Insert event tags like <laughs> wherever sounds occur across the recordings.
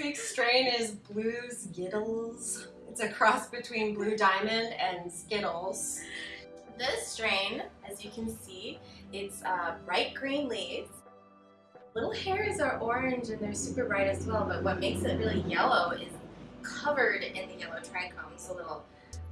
week's strain is Blues Skittles. It's a cross between Blue Diamond and Skittles. This strain, as you can see, it's uh, bright green leaves. Little hairs are orange and they're super bright as well, but what makes it really yellow is covered in the yellow trichomes, so little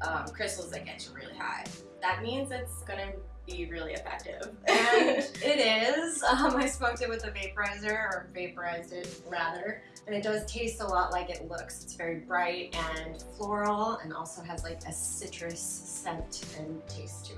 um, crystals that get you really high. That means it's gonna be really effective. and <laughs> it is. Um, I smoked it with a vaporizer, or vaporized it rather, and it does taste a lot like it looks. It's very bright and floral, and also has like a citrus scent and taste to it.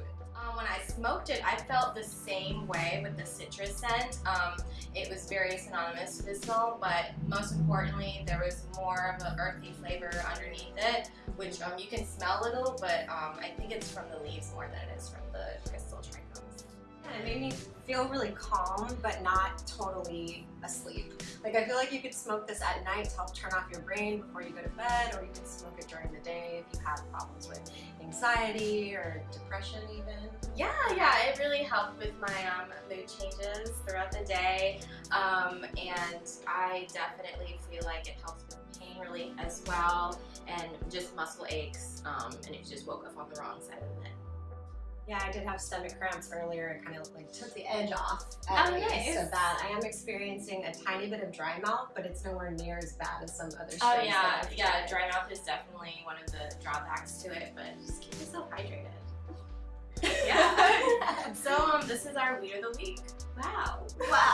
Smoked it, I felt the same way with the citrus scent. Um, it was very synonymous to the smell, but most importantly, there was more of an earthy flavor underneath it, which um, you can smell a little, but um, I think it's from the leaves more than it is from the crystal trichomes. Yeah, it made me feel really calm, but not totally asleep. Like I feel like you could smoke this at night to help turn off your brain before you go to bed, or you could smoke it during the day if you have problems with anxiety or depression even. Yeah, yeah, it really helped with my um, mood changes throughout the day, um, and I definitely feel like it helps with pain relief as well, and just muscle aches, um, and it just woke up on the wrong side of the bed. Yeah, I did have stomach cramps earlier. It kind of like took the edge off. Oh, nice. So that I am experiencing a tiny bit of dry mouth, but it's nowhere near as bad as some other. Oh yeah, yeah. Dry mouth is definitely so um, this is our weed of the week. Wow. Wow.